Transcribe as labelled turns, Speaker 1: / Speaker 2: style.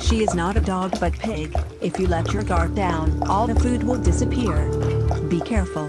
Speaker 1: She is not a dog but pig. If you let your guard down, all the food will disappear. Be careful.